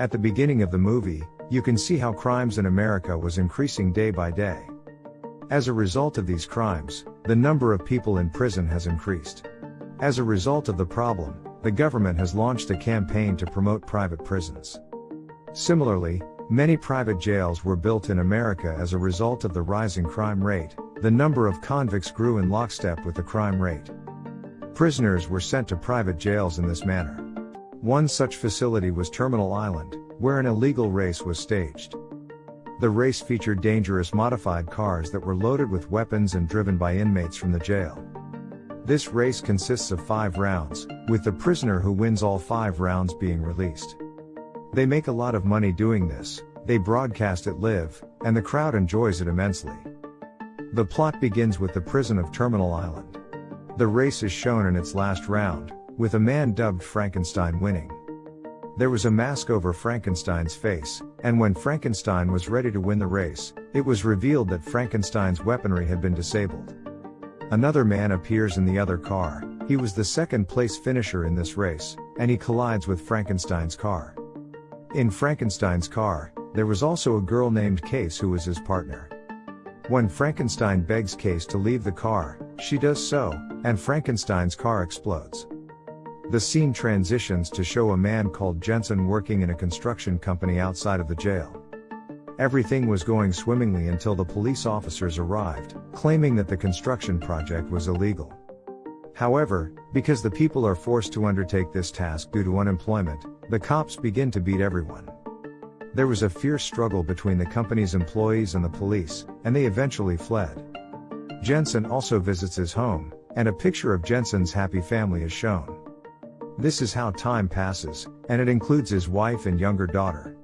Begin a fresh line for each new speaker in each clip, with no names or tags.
At the beginning of the movie, you can see how crimes in America was increasing day by day. As a result of these crimes, the number of people in prison has increased. As a result of the problem, the government has launched a campaign to promote private prisons. Similarly, many private jails were built in America as a result of the rising crime rate, the number of convicts grew in lockstep with the crime rate. Prisoners were sent to private jails in this manner. One such facility was Terminal Island, where an illegal race was staged. The race featured dangerous modified cars that were loaded with weapons and driven by inmates from the jail. This race consists of five rounds, with the prisoner who wins all five rounds being released. They make a lot of money doing this, they broadcast it live, and the crowd enjoys it immensely. The plot begins with the prison of Terminal Island. The race is shown in its last round, with a man dubbed Frankenstein winning. There was a mask over Frankenstein's face, and when Frankenstein was ready to win the race, it was revealed that Frankenstein's weaponry had been disabled. Another man appears in the other car, he was the second place finisher in this race, and he collides with Frankenstein's car. In Frankenstein's car, there was also a girl named Case who was his partner. When Frankenstein begs Case to leave the car, she does so, and Frankenstein's car explodes. The scene transitions to show a man called Jensen working in a construction company outside of the jail. Everything was going swimmingly until the police officers arrived, claiming that the construction project was illegal. However, because the people are forced to undertake this task due to unemployment, the cops begin to beat everyone. There was a fierce struggle between the company's employees and the police, and they eventually fled. Jensen also visits his home, and a picture of Jensen's happy family is shown. This is how time passes, and it includes his wife and younger daughter.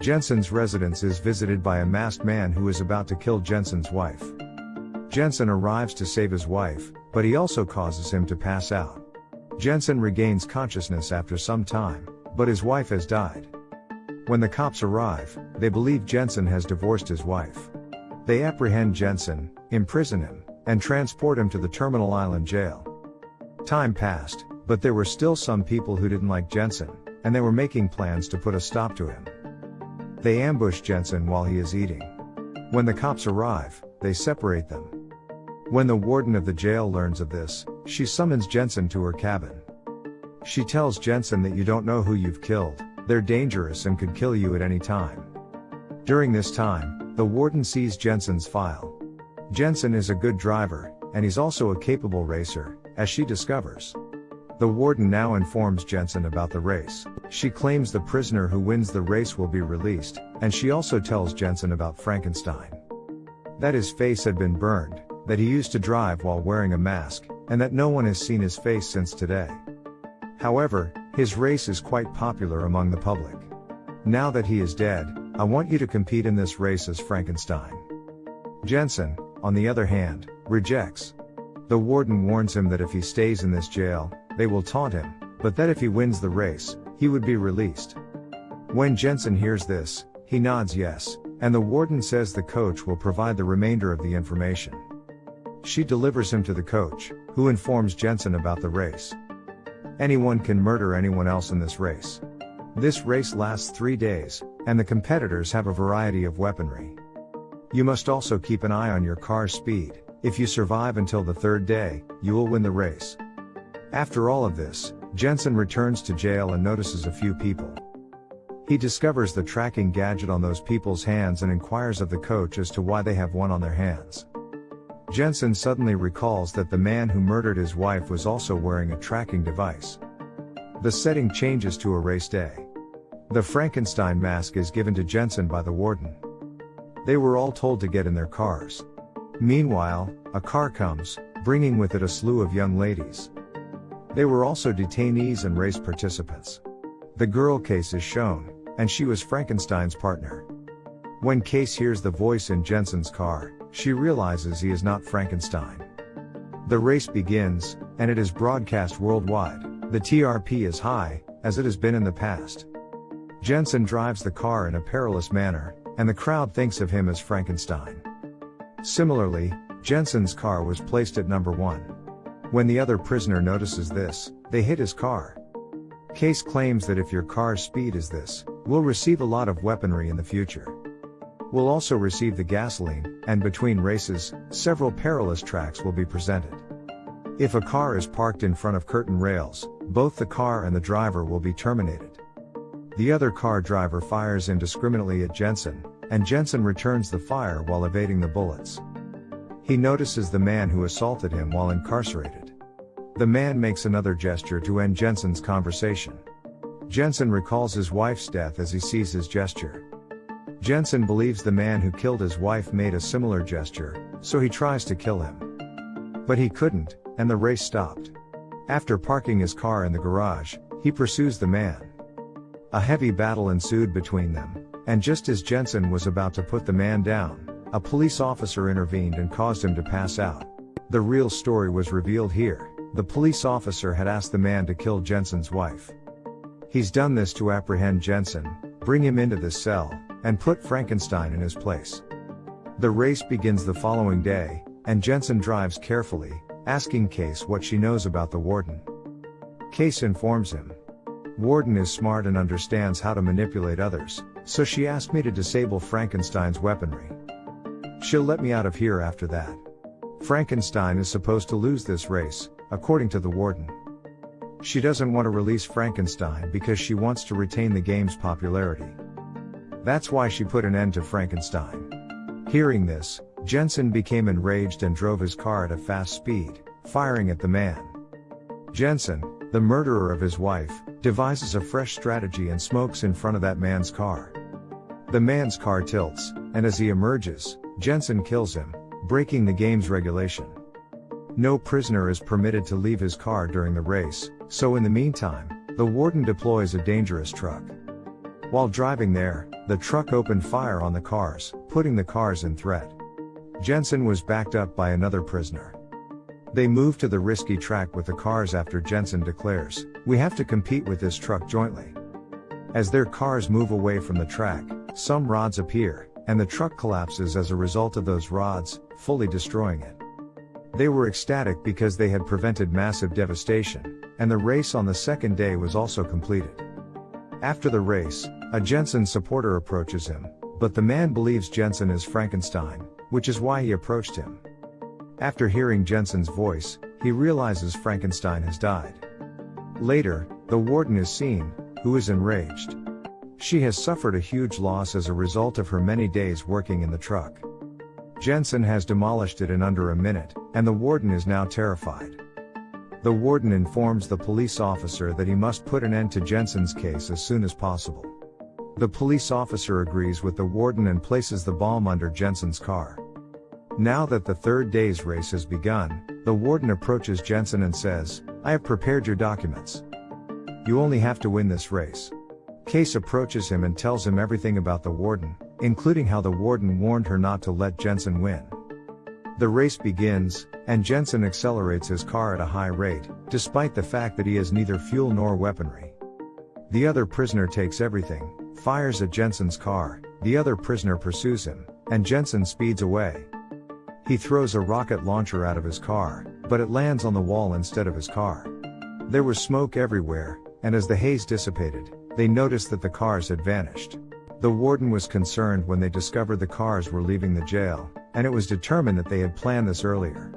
Jensen's residence is visited by a masked man who is about to kill Jensen's wife. Jensen arrives to save his wife, but he also causes him to pass out. Jensen regains consciousness after some time, but his wife has died. When the cops arrive, they believe Jensen has divorced his wife. They apprehend Jensen, imprison him, and transport him to the Terminal Island jail. Time passed, but there were still some people who didn't like Jensen, and they were making plans to put a stop to him. They ambush Jensen while he is eating. When the cops arrive, they separate them. When the warden of the jail learns of this, she summons Jensen to her cabin. She tells Jensen that you don't know who you've killed, they're dangerous and could kill you at any time. During this time, the warden sees Jensen's file. Jensen is a good driver, and he's also a capable racer, as she discovers. The warden now informs Jensen about the race. She claims the prisoner who wins the race will be released, and she also tells Jensen about Frankenstein. That his face had been burned, that he used to drive while wearing a mask, and that no one has seen his face since today. However, his race is quite popular among the public. Now that he is dead, I want you to compete in this race as Frankenstein. Jensen, on the other hand, rejects. The warden warns him that if he stays in this jail, they will taunt him, but that if he wins the race, he would be released. When Jensen hears this, he nods yes, and the warden says the coach will provide the remainder of the information. She delivers him to the coach, who informs Jensen about the race. Anyone can murder anyone else in this race. This race lasts three days, and the competitors have a variety of weaponry. You must also keep an eye on your car's speed. If you survive until the third day, you will win the race. After all of this, Jensen returns to jail and notices a few people. He discovers the tracking gadget on those people's hands and inquires of the coach as to why they have one on their hands. Jensen suddenly recalls that the man who murdered his wife was also wearing a tracking device. The setting changes to a race day. The Frankenstein mask is given to Jensen by the warden. They were all told to get in their cars. Meanwhile, a car comes, bringing with it a slew of young ladies. They were also detainees and race participants. The girl Case is shown, and she was Frankenstein's partner. When Case hears the voice in Jensen's car, she realizes he is not Frankenstein. The race begins, and it is broadcast worldwide. The TRP is high, as it has been in the past. Jensen drives the car in a perilous manner, and the crowd thinks of him as Frankenstein. Similarly, Jensen's car was placed at number one. When the other prisoner notices this, they hit his car. Case claims that if your car's speed is this, We'll receive a lot of weaponry in the future. We'll also receive the gasoline, and between races, several perilous tracks will be presented. If a car is parked in front of curtain rails, both the car and the driver will be terminated. The other car driver fires indiscriminately at Jensen, and Jensen returns the fire while evading the bullets. He notices the man who assaulted him while incarcerated. The man makes another gesture to end Jensen's conversation. Jensen recalls his wife's death as he sees his gesture. Jensen believes the man who killed his wife made a similar gesture, so he tries to kill him. But he couldn't, and the race stopped. After parking his car in the garage, he pursues the man. A heavy battle ensued between them, and just as Jensen was about to put the man down, a police officer intervened and caused him to pass out. The real story was revealed here. The police officer had asked the man to kill Jensen's wife. He's done this to apprehend Jensen, bring him into this cell, and put Frankenstein in his place. The race begins the following day, and Jensen drives carefully, asking Case what she knows about the warden. Case informs him. Warden is smart and understands how to manipulate others, so she asked me to disable Frankenstein's weaponry. She'll let me out of here after that. Frankenstein is supposed to lose this race, according to the warden. She doesn't want to release Frankenstein because she wants to retain the game's popularity. That's why she put an end to Frankenstein. Hearing this, Jensen became enraged and drove his car at a fast speed, firing at the man. Jensen, the murderer of his wife, devises a fresh strategy and smokes in front of that man's car. The man's car tilts, and as he emerges, Jensen kills him, breaking the game's regulation. No prisoner is permitted to leave his car during the race, so in the meantime, the warden deploys a dangerous truck. While driving there, the truck opened fire on the cars, putting the cars in threat. Jensen was backed up by another prisoner. They move to the risky track with the cars after Jensen declares, We have to compete with this truck jointly. As their cars move away from the track, some rods appear, and the truck collapses as a result of those rods, fully destroying it. They were ecstatic because they had prevented massive devastation, and the race on the second day was also completed. After the race, a Jensen supporter approaches him, but the man believes Jensen is Frankenstein, which is why he approached him. After hearing Jensen's voice, he realizes Frankenstein has died. Later, the warden is seen, who is enraged. She has suffered a huge loss as a result of her many days working in the truck. Jensen has demolished it in under a minute, and the warden is now terrified. The warden informs the police officer that he must put an end to Jensen's case as soon as possible. The police officer agrees with the warden and places the bomb under Jensen's car. Now that the third day's race has begun, the warden approaches Jensen and says, I have prepared your documents. You only have to win this race. Case approaches him and tells him everything about the warden, including how the warden warned her not to let Jensen win. The race begins, and Jensen accelerates his car at a high rate, despite the fact that he has neither fuel nor weaponry. The other prisoner takes everything, fires at Jensen's car, the other prisoner pursues him, and Jensen speeds away. He throws a rocket launcher out of his car, but it lands on the wall instead of his car. There was smoke everywhere, and as the haze dissipated, they noticed that the cars had vanished. The warden was concerned when they discovered the cars were leaving the jail, and it was determined that they had planned this earlier.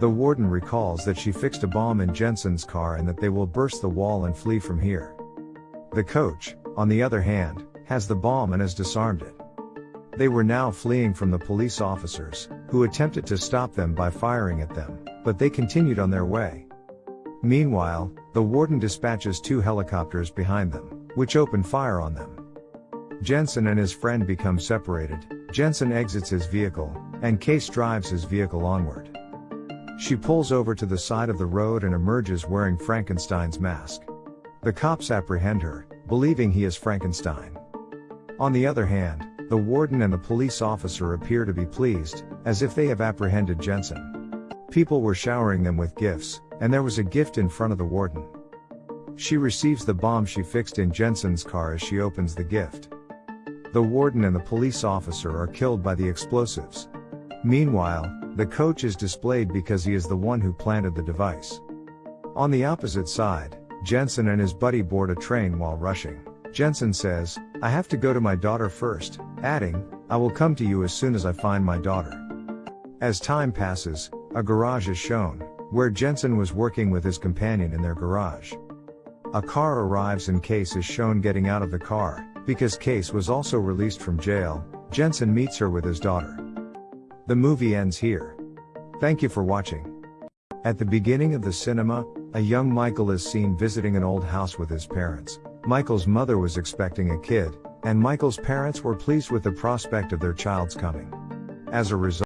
The warden recalls that she fixed a bomb in Jensen's car and that they will burst the wall and flee from here. The coach, on the other hand, has the bomb and has disarmed it. They were now fleeing from the police officers, who attempted to stop them by firing at them, but they continued on their way. Meanwhile, the warden dispatches two helicopters behind them, which open fire on them. Jensen and his friend become separated, Jensen exits his vehicle, and Case drives his vehicle onward. She pulls over to the side of the road and emerges wearing Frankenstein's mask. The cops apprehend her, believing he is Frankenstein. On the other hand, the warden and the police officer appear to be pleased, as if they have apprehended Jensen. People were showering them with gifts, and there was a gift in front of the warden. She receives the bomb she fixed in Jensen's car as she opens the gift. The warden and the police officer are killed by the explosives. Meanwhile, the coach is displayed because he is the one who planted the device. On the opposite side, Jensen and his buddy board a train while rushing. Jensen says, I have to go to my daughter first, adding, I will come to you as soon as I find my daughter. As time passes, a garage is shown, where Jensen was working with his companion in their garage. A car arrives and Case is shown getting out of the car, because Case was also released from jail, Jensen meets her with his daughter. The movie ends here. Thank you for watching. At the beginning of the cinema, a young Michael is seen visiting an old house with his parents. Michael's mother was expecting a kid, and Michael's parents were pleased with the prospect of their child's coming. As a result,